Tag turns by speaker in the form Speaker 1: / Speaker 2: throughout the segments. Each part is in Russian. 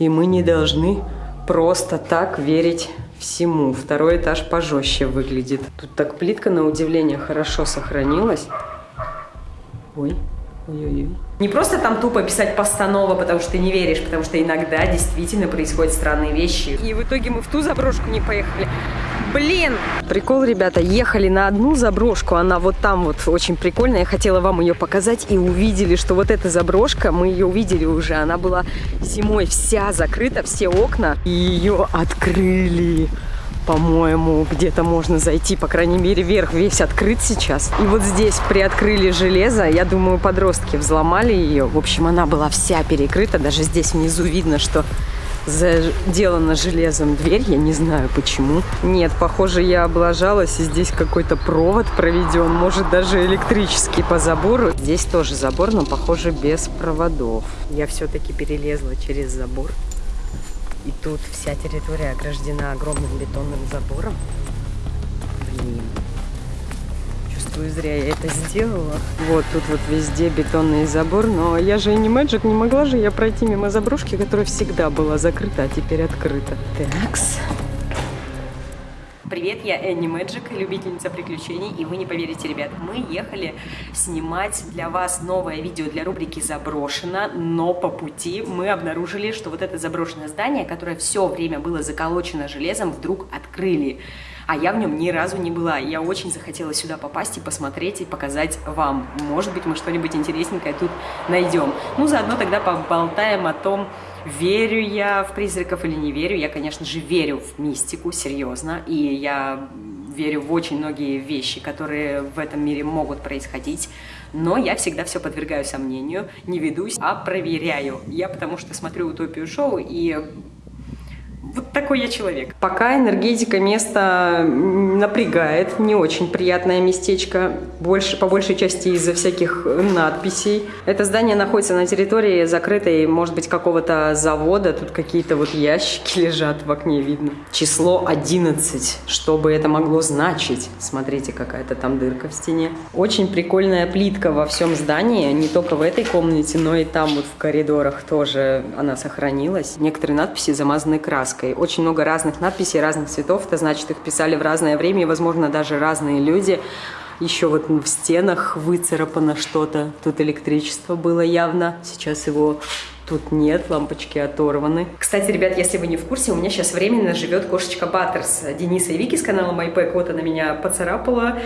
Speaker 1: И мы не должны просто так верить всему. Второй этаж пожестче выглядит. Тут так плитка, на удивление, хорошо сохранилась. Ой, ой-ой-ой. Не просто там тупо писать постанова, потому что ты не веришь, потому что иногда действительно происходят странные вещи. И в итоге мы в ту заброшку не поехали. Блин! Прикол, ребята, ехали на одну заброшку, она вот там вот очень прикольная. Я хотела вам ее показать и увидели, что вот эта заброшка, мы ее увидели уже, она была зимой вся закрыта, все окна, и ее открыли по-моему, где-то можно зайти, по крайней мере, верх весь открыт сейчас. И вот здесь приоткрыли железо, я думаю, подростки взломали ее. В общем, она была вся перекрыта, даже здесь внизу видно, что заделана железом дверь, я не знаю почему. Нет, похоже, я облажалась, и здесь какой-то провод проведен, может даже электрический по забору. Здесь тоже забор, но, похоже, без проводов. Я все-таки перелезла через забор. И тут вся территория ограждена огромным бетонным забором. Блин. Чувствую, зря я это сделала. Вот тут вот везде бетонный забор. Но я же не Magic, не могла же я пройти мимо заброшки, которая всегда была закрыта, а теперь открыта. Такс. Привет, я Энни Мэджик, любительница приключений, и вы не поверите, ребят, мы ехали снимать для вас новое видео для рубрики «Заброшено», но по пути мы обнаружили, что вот это заброшенное здание, которое все время было заколочено железом, вдруг открыли а я в нем ни разу не была. Я очень захотела сюда попасть и посмотреть, и показать вам. Может быть, мы что-нибудь интересненькое тут найдем. Ну, заодно тогда поболтаем о том, верю я в призраков или не верю. Я, конечно же, верю в мистику, серьезно, и я верю в очень многие вещи, которые в этом мире могут происходить, но я всегда все подвергаю сомнению, не ведусь, а проверяю. Я потому что смотрю «Утопию шоу» и вот такой я человек. Пока энергетика места напрягает, не очень приятное местечко, больше, по большей части из-за всяких надписей. Это здание находится на территории закрытой, может быть, какого-то завода. Тут какие-то вот ящики лежат в окне, видно. Число 11, что бы это могло значить. Смотрите, какая-то там дырка в стене. Очень прикольная плитка во всем здании, не только в этой комнате, но и там вот в коридорах тоже она сохранилась. Некоторые надписи замазаны краской краской. Очень много разных надписей, разных цветов. Это значит, их писали в разное время и, возможно, даже разные люди. Еще вот в стенах выцарапано что-то. Тут электричество было явно. Сейчас его тут нет, лампочки оторваны. Кстати, ребят, если вы не в курсе, у меня сейчас временно живет кошечка Баттерс. Дениса и Вики с канала MyPack, вот она меня поцарапала.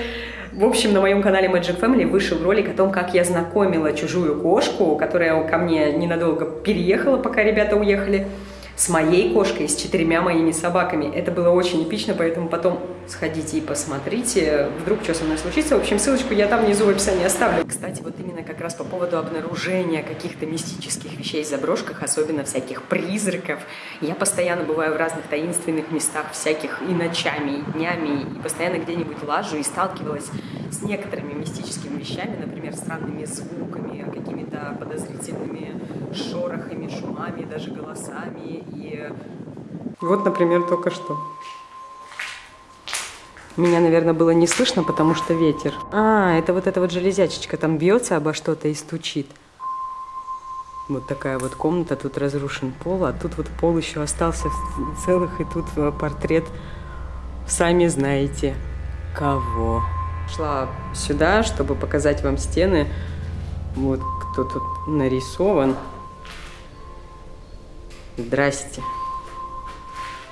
Speaker 1: В общем, на моем канале Magic Family вышел ролик о том, как я знакомила чужую кошку, которая ко мне ненадолго переехала, пока ребята уехали с моей кошкой, с четырьмя моими собаками. Это было очень эпично, поэтому потом сходите и посмотрите, вдруг что со мной случится. В общем, ссылочку я там внизу в описании оставлю. Кстати, вот именно как раз по поводу обнаружения каких-то мистических вещей в заброшках, особенно всяких призраков. Я постоянно бываю в разных таинственных местах, всяких и ночами, и днями, и постоянно где-нибудь лажу и сталкивалась с некоторыми мистическими вещами, например, странными звуками, какими-то подозрительными шорохами, шумами, даже голосами. И вот, например, только что. Меня, наверное, было не слышно, потому что ветер. А, это вот эта вот железячечка там бьется обо что-то и стучит. Вот такая вот комната, тут разрушен пол, а тут вот пол еще остался целых, и тут э, портрет, сами знаете, кого. Шла сюда, чтобы показать вам стены. Вот кто тут нарисован. Здрасте.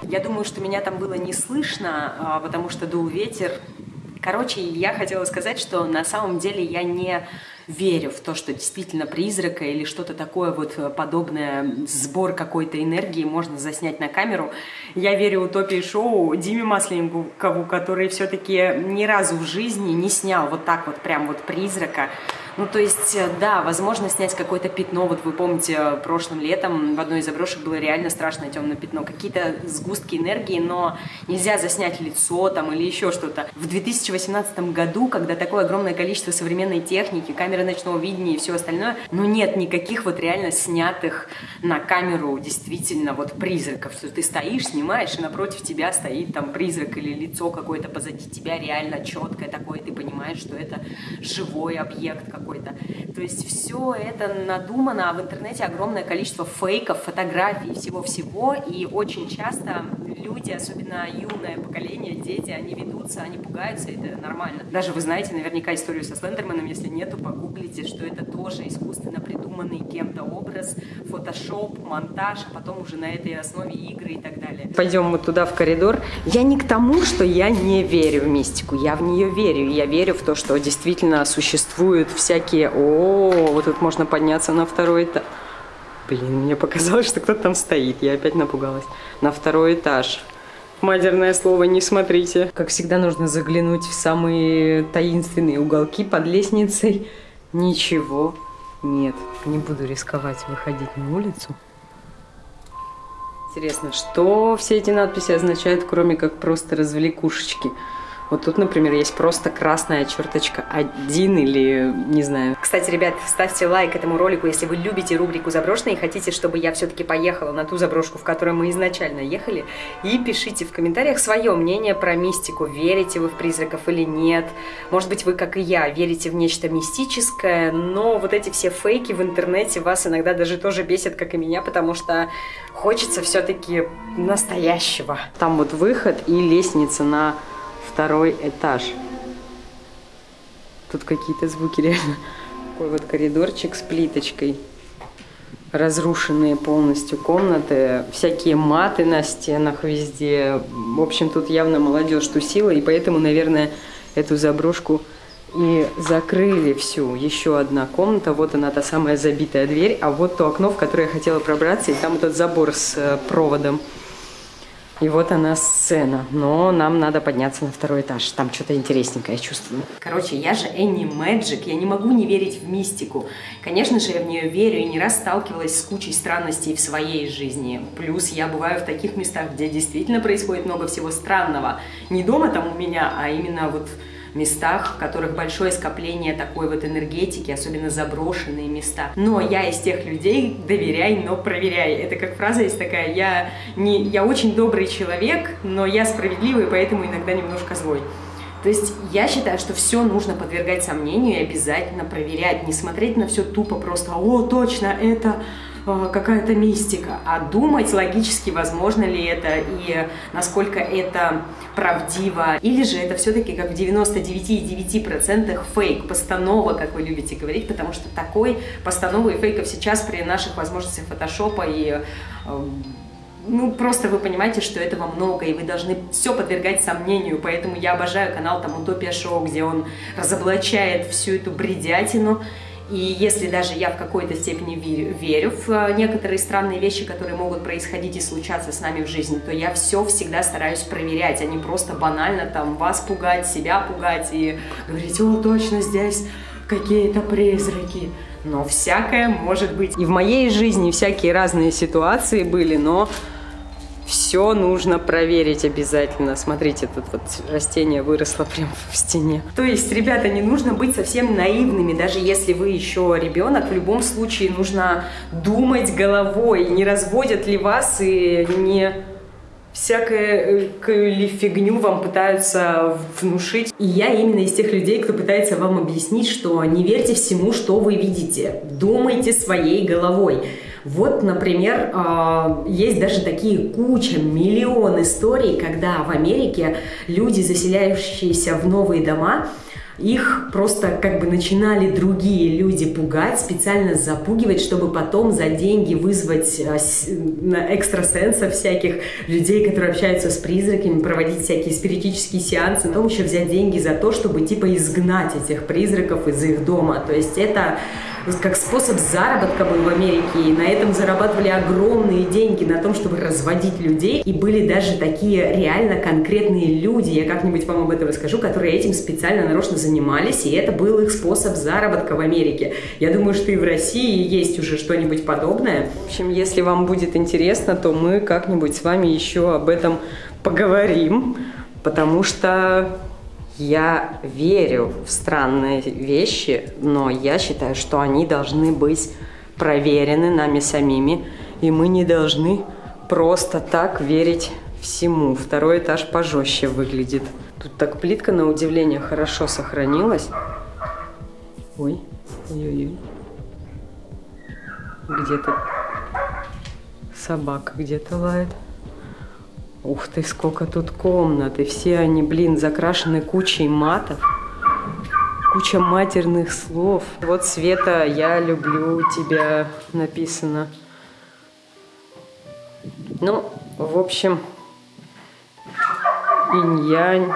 Speaker 1: Я думаю, что меня там было не слышно, а, потому что дул ветер. Короче, я хотела сказать, что на самом деле я не верю в то, что действительно призрака или что-то такое вот подобное, сбор какой-то энергии можно заснять на камеру. Я верю в утопии шоу Диме Масленникову, который все-таки ни разу в жизни не снял вот так вот прям вот призрака. Ну, то есть, э, да, возможно снять какое-то пятно. Вот вы помните, э, прошлым летом в одной из заброшек было реально страшное темное пятно. Какие-то сгустки энергии, но нельзя заснять лицо там или еще что-то. В 2018 году, когда такое огромное количество современной техники, камеры ночного видения и все остальное, ну, нет никаких вот реально снятых на камеру действительно вот призраков, что ты стоишь, снимаешь, и напротив тебя стоит там призрак или лицо какое-то позади тебя реально четкое такое, ты понимаешь, что это живой объект, какой-то. То есть все это надумано, а в интернете огромное количество фейков, фотографий, всего-всего, и очень часто люди, особенно юное поколение, дети, они ведутся, они пугаются, это нормально. Даже вы знаете наверняка историю со Слендерманом, если нет, то погуглите, что это тоже искусственно придуманный кем-то образ, фотошоп, монтаж, а потом уже на этой основе игры и так далее. Пойдем мы туда в коридор. Я не к тому, что я не верю в мистику, я в нее верю. Я верю в то, что действительно существуют всякие... О, вот тут можно подняться на второй этаж. Блин, мне показалось, что кто-то там стоит. Я опять напугалась. На второй этаж. Мадерное слово не смотрите. Как всегда, нужно заглянуть в самые таинственные уголки под лестницей. Ничего нет. Не буду рисковать выходить на улицу. Интересно, что все эти надписи означают, кроме как просто развлекушечки? Вот тут, например, есть просто красная черточка один или не знаю. Кстати, ребят, ставьте лайк этому ролику, если вы любите рубрику «Заброшенные» и хотите, чтобы я все-таки поехала на ту заброшку, в которой мы изначально ехали. И пишите в комментариях свое мнение про мистику. Верите вы в призраков или нет? Может быть, вы, как и я, верите в нечто мистическое, но вот эти все фейки в интернете вас иногда даже тоже бесят, как и меня, потому что хочется все-таки настоящего. Там вот выход и лестница на второй этаж. Тут какие-то звуки реально. Такой вот коридорчик с плиточкой. Разрушенные полностью комнаты, всякие маты на стенах везде. В общем, тут явно молодежь тусила, и поэтому, наверное, эту заброшку и закрыли всю. Еще одна комната, вот она, та самая забитая дверь, а вот то окно, в которое я хотела пробраться, и там этот забор с э, проводом. И вот она сцена. Но нам надо подняться на второй этаж. Там что-то интересненькое, я чувствую. Короче, я же Энни Мэджик. Я не могу не верить в мистику. Конечно же, я в нее верю и не раз сталкивалась с кучей странностей в своей жизни. Плюс я бываю в таких местах, где действительно происходит много всего странного. Не дома там у меня, а именно вот местах, в которых большое скопление такой вот энергетики, особенно заброшенные места. Но я из тех людей доверяй, но проверяй. Это как фраза есть такая, я, не, я очень добрый человек, но я справедливый, поэтому иногда немножко злой. То есть я считаю, что все нужно подвергать сомнению и обязательно проверять, не смотреть на все тупо просто, о, точно, это какая-то мистика, а думать логически, возможно ли это и насколько это правдиво, или же это все-таки как в 99,9% фейк, постанова, как вы любите говорить, потому что такой постановы и фейков сейчас при наших возможностях фотошопа и э, ну, просто вы понимаете, что этого много, и вы должны все подвергать сомнению, поэтому я обожаю канал там Утопия Шоу, где он разоблачает всю эту бредятину, и если даже я в какой-то степени верю, верю в э, некоторые странные вещи, которые могут происходить и случаться с нами в жизни, то я все всегда стараюсь проверять, а не просто банально там вас пугать, себя пугать и говорить, о, точно здесь какие-то призраки. Но всякое может быть. И в моей жизни всякие разные ситуации были, но все нужно проверить обязательно. Смотрите, тут вот растение выросло прямо в стене. То есть, ребята, не нужно быть совсем наивными, даже если вы еще ребенок, в любом случае нужно думать головой, не разводят ли вас и не всякую ли фигню вам пытаются внушить. И я именно из тех людей, кто пытается вам объяснить, что не верьте всему, что вы видите. Думайте своей головой. Вот, например, а, есть даже такие куча, миллион историй, когда в Америке люди, заселяющиеся в новые дома, их просто как бы начинали другие люди пугать, специально запугивать, чтобы потом за деньги вызвать а, экстрасенсов всяких, людей, которые общаются с призраками, проводить всякие спиритические сеансы, потом еще взять деньги за то, чтобы типа изгнать этих призраков из их дома. То есть это как способ заработка был в Америке, и на этом зарабатывали огромные деньги на том, чтобы разводить людей, и были даже такие реально конкретные люди, я как-нибудь вам об этом расскажу, которые этим специально нарочно занимались, и это был их способ заработка в Америке. Я думаю, что и в России есть уже что-нибудь подобное. В общем, если вам будет интересно, то мы как-нибудь с вами еще об этом поговорим, потому что я верю в странные вещи, но я считаю, что они должны быть проверены нами самими, и мы не должны просто так верить всему. Второй этаж пожестче выглядит. Тут так плитка, на удивление, хорошо сохранилась. Ой, Ой-ой-ой. Где-то собака где-то лает. Ух ты, сколько тут комнат. И все они, блин, закрашены кучей матов. Куча матерных слов. Вот Света, я люблю тебя написано. Ну, в общем, инь-янь.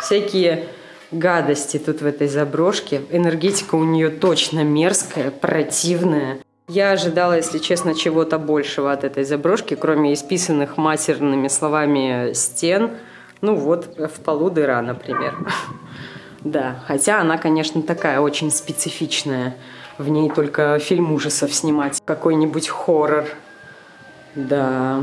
Speaker 1: Всякие гадости тут в этой заброшке. Энергетика у нее точно мерзкая, противная. Я ожидала, если честно, чего-то большего от этой заброшки, кроме исписанных матерными словами стен. Ну вот, в полу дыра, например. Да, хотя она, конечно, такая очень специфичная. В ней только фильм ужасов снимать. Какой-нибудь хоррор. Да.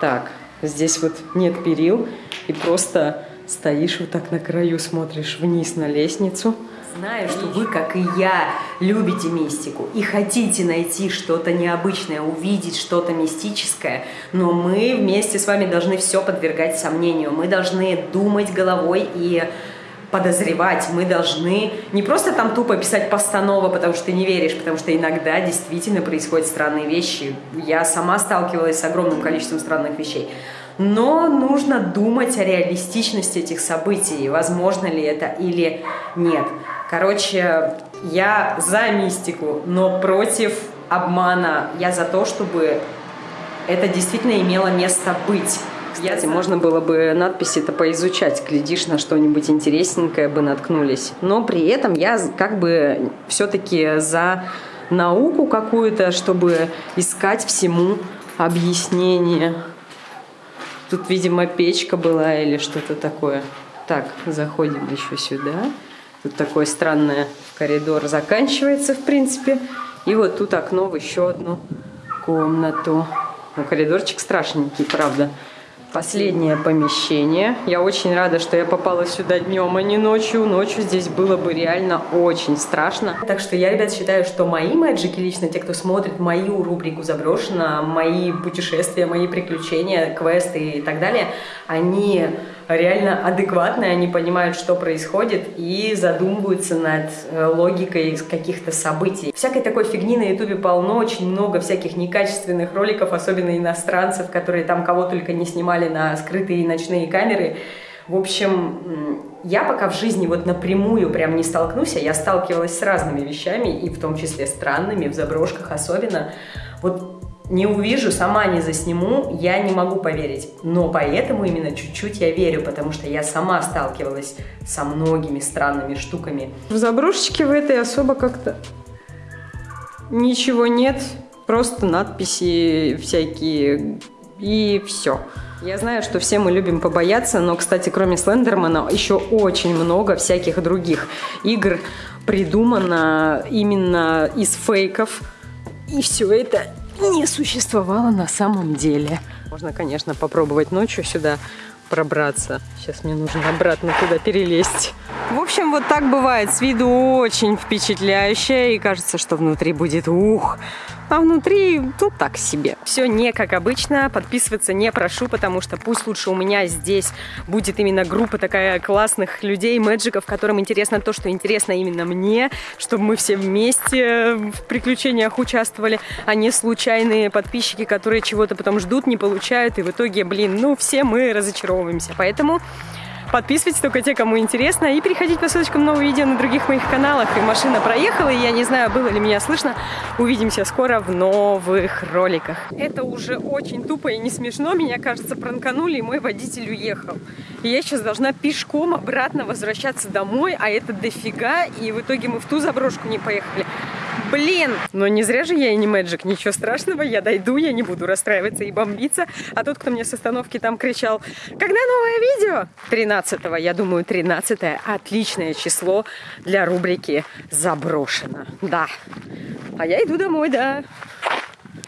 Speaker 1: Так, здесь вот нет перил. И просто стоишь вот так на краю, смотришь вниз на лестницу. Знаю, что вы, как и я, любите мистику и хотите найти что-то необычное, увидеть что-то мистическое, но мы вместе с вами должны все подвергать сомнению. Мы должны думать головой и подозревать. Мы должны не просто там тупо писать постанова, потому что ты не веришь, потому что иногда действительно происходят странные вещи. Я сама сталкивалась с огромным количеством странных вещей. Но нужно думать о реалистичности этих событий, возможно ли это или нет. Короче, я за мистику, но против обмана. Я за то, чтобы это действительно имело место быть. Кстати, можно было бы надписи-то поизучать, глядишь на что-нибудь интересненькое бы наткнулись. Но при этом я как бы все-таки за науку какую-то, чтобы искать всему объяснение. Тут, видимо, печка была или что-то такое. Так, заходим еще сюда. Тут такой странный коридор заканчивается, в принципе. И вот тут окно в еще одну комнату. Ну, коридорчик страшненький, правда последнее помещение. Я очень рада, что я попала сюда днем, а не ночью. Ночью здесь было бы реально очень страшно. Так что я, ребят, считаю, что мои мэджики, лично те, кто смотрит мою рубрику «Заброшено», мои путешествия, мои приключения, квесты и так далее, они реально адекватные, они понимают, что происходит и задумываются над э, логикой каких-то событий. Всякой такой фигни на ютубе полно, очень много всяких некачественных роликов, особенно иностранцев, которые там кого только не снимали на скрытые ночные камеры. В общем, я пока в жизни вот напрямую прям не столкнусь, а я сталкивалась с разными вещами, и в том числе странными, в заброшках особенно. Вот не увижу, сама не засниму, я не могу поверить. Но поэтому именно чуть-чуть я верю, потому что я сама сталкивалась со многими странными штуками. В заброшечке в этой особо как-то ничего нет, просто надписи всякие и все. Я знаю, что все мы любим побояться, но, кстати, кроме Слендермана, еще очень много всяких других игр придумано именно из фейков. И все это не существовало на самом деле. Можно, конечно, попробовать ночью сюда пробраться. Сейчас мне нужно обратно туда перелезть. В общем, вот так бывает. С виду очень впечатляюще. И кажется, что внутри будет ух а внутри тут так себе. Все не как обычно, подписываться не прошу, потому что пусть лучше у меня здесь будет именно группа такая классных людей, мэджиков, которым интересно то, что интересно именно мне, чтобы мы все вместе в приключениях участвовали, а не случайные подписчики, которые чего-то потом ждут, не получают, и в итоге, блин, ну все мы разочаровываемся. Поэтому Подписывайтесь только те, кому интересно, и переходите по ссылочкам новые видео на других моих каналах. И машина проехала, и я не знаю, было ли меня слышно. Увидимся скоро в новых роликах. Это уже очень тупо и не смешно. Меня, кажется, пранканули, и мой водитель уехал. И я сейчас должна пешком обратно возвращаться домой, а это дофига, и в итоге мы в ту заброшку не поехали. Блин! Но не зря же я и не мэджик, ничего страшного, я дойду, я не буду расстраиваться и бомбиться. А тот, кто мне с остановки там кричал, когда новое видео? 13 -го, я думаю, 13 отличное число для рубрики «Заброшено». Да. А я иду домой, да.